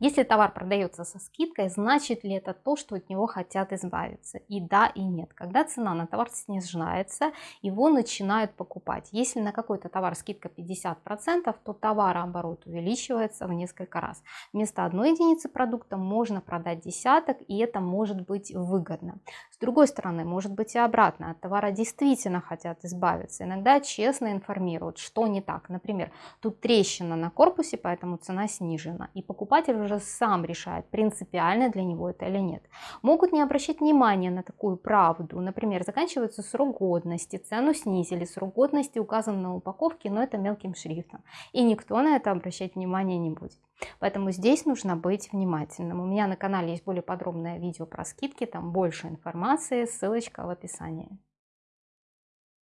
Если товар продается со скидкой, значит ли это то, что от него хотят избавиться? И да, и нет. Когда цена на товар снижается, его начинают покупать. Если на какой-то товар скидка 50%, то товарооборот увеличивается в несколько раз. Вместо одной единицы продукта можно продать десяток, и это может быть выгодно. С другой стороны, может быть и обратно. От товара действительно хотят избавиться. Иногда честно информируют, что не так. Например, тут трещина на корпусе, поэтому цена снижена. И покупатель уже сам решает, принципиально для него это или нет. Могут не обращать внимания на такую правду. Например, заканчивается срок годности, цену снизили, срок годности указан на упаковке, но это мелким шрифтом. И никто на это обращать внимания не будет. Поэтому здесь нужно быть внимательным. У меня на канале есть более подробное видео про скидки, там больше информации, ссылочка в описании.